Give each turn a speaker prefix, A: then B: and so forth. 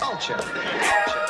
A: culture. culture.